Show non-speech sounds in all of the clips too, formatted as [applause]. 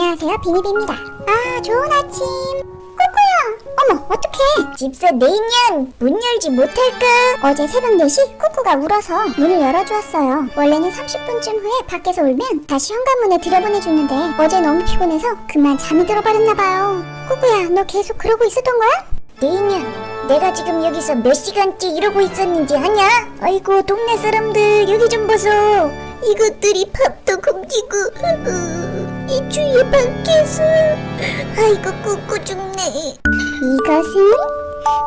안녕하세요 비니비입니다. 아 좋은 아침. 꾸꾸야 어머 어떡해. 집사 내년 문 열지 못할까 어제 새벽 4시 꾸꾸가 울어서 문을 열어주었어요. 원래는 30분쯤 후에 밖에서 울면 다시 현관문에 들여보내주는데 어제 너무 피곤해서 그만 잠이 들어버렸나봐요. 꾸꾸야 너 계속 그러고 있었던 거야? 내년 내가 지금 여기서 몇 시간째 이러고 있었는지 아냐? 아이고 동네 사람들 여기 좀 보소. 이것들이 밥도 굶기고 이 주위에 밖에서 아이고 꾹꾹 죽네. 이것은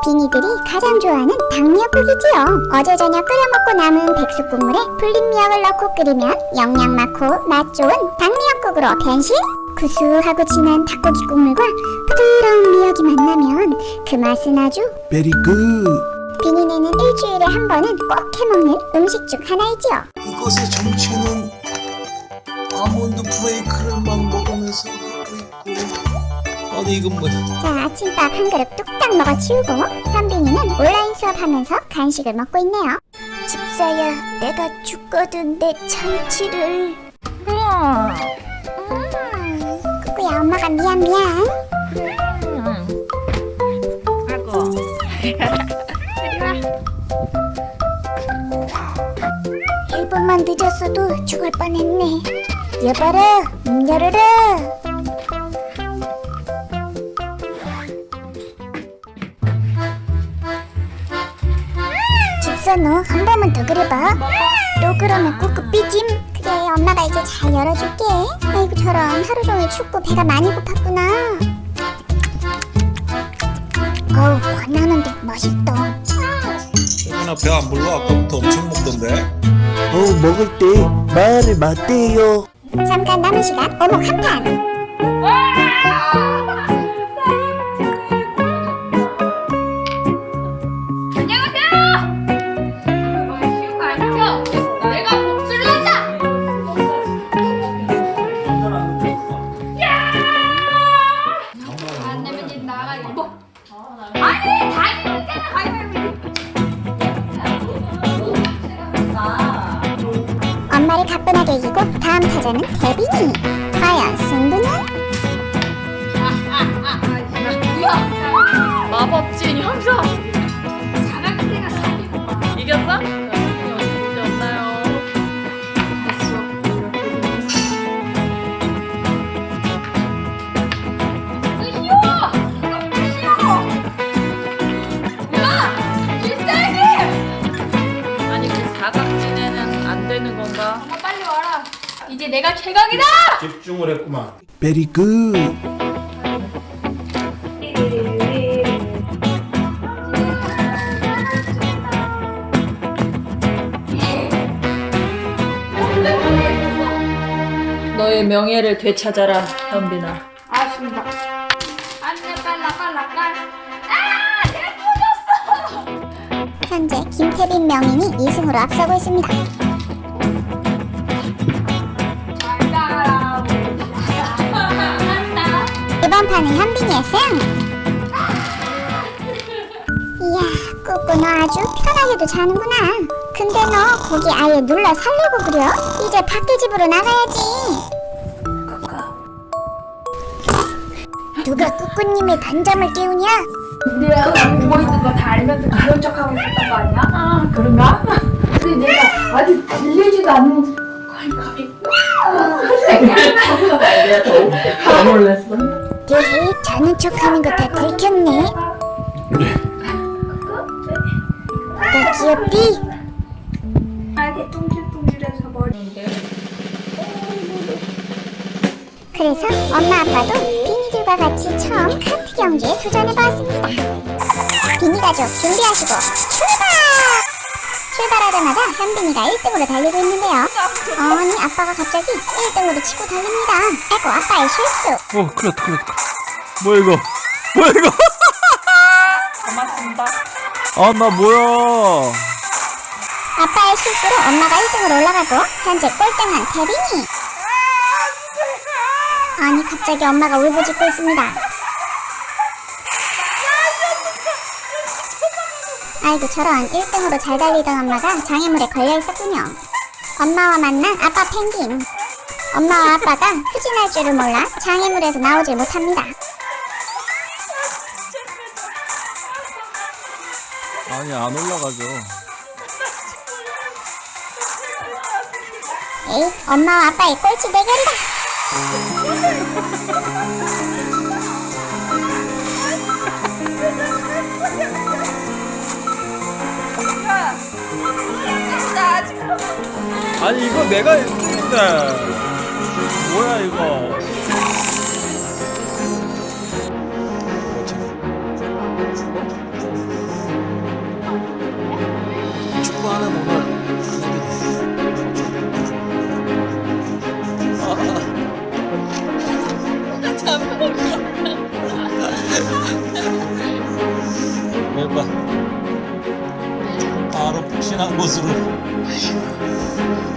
비니들이 가장 좋아하는 닭미역국이지요. 어제 저녁 끓여 먹고 남은 백숙 국물에 불린 미역을 넣고 끓이면 영양 많고 맛 좋은 닭미역국으로 변신? 구수하고 진한 닭고기 국물과 부드러운 미역이 만나면 그 맛은 아주 very good 비니네는 일주일에 한 번은 꼭 해먹는 음식 중 하나이지요. 이곳의 정체는 아몬드 브레이크를 막 먹으면서 하고 있고. 아니 이건 뭐야 자 아침밥 한 그릇 뚝딱 먹어 치우고 현빈이는 온라인 수업하면서 간식을 먹고 있네요. 집사야 내가 죽거든 내 참치를. 꾸꾸야 엄마가 미안 미안. 아이고. 이리 와 1분만 늦었어도 죽을 뻔했네. 여봐라 문 열어라 집사 너한 번만 더 그래봐. 또 그러면 꾹꾹 삐짐. 그래 엄마가 이제 잘 열어줄게. 아이고 저런. 하루 종일 춥고 배가 많이 고팠구나. 어우 권하는데 맛있다. 여기나 배안 불러? 아까부터 엄청 먹던데. 어 먹을 때 말을 맞대요 잠깐 남은 시간 어묵 한판 쉬운 거 아니죠? 내가 이기고 다음 타자는 데빈이. 과연 승부는? 뭐야 마법진 형사 이제 내가 최강이다! 집중을 했구만. very good 너의 명예를 되찾아라 현빈아. 아쉽다. 안돼 빨라 빨라 빨라 아! 현재 김태빈 명인이 2승으로 앞서고 있습니다 이번 판은 현빈이의 승 이야 꾸꾸 너 아주 편하게도 자는구나 근데 너 거기 아예 눌러 살려고 그려? 이제 밖에 집으로 나가야지 누가 꾸꾸님의 단잠을 깨우냐? 내가 누워 있는 거 다 알면서 그런 척하고 있었던 거 아니야? 아 그런가? 근데 내가 아직 들리지도 않는 [laughs] 내가 더 놀랐어 에헤 자는 척하는 거 다 들켰네 나 귀엽디? 아기 뚱질뚱질해서 머리 그래서 엄마 아빠도 비니들과 같이 처음 카트 경기에 도전해보았습니다. 비니 가족 준비하시고 출발! 출발하자마자 현빈이가 1등으로 달리고 있는데요. 아니 아빠가 갑자기 1등으로 치고 달립니다. 아이고 아빠의 실수. 어 큰일 났다 큰일 났다 뭐야 이거 뭐야 이거 고맙습니다 아 나 뭐야 아빠의 실수로 엄마가 1등으로 올라가고 현재 꼴등한 태빈이. 아니 갑자기 엄마가 울부짖고 있습니다. 아이고 저런 1등으로 잘 달리던 엄마가 장애물에 걸려 있었군요. 엄마와 만난 아빠 펭귄. 엄마와 아빠가 후진 푹신할 줄을 몰라 장애물에서 나오질 못합니다. 아니 안 올라가죠 에이, 엄마와 아빠의 꼴찌 대결이다. 아니 이거 내가 했는데. 뭐야 이거? 축구하는 오늘 봐 바로 푹신한 곳으로 [laughs]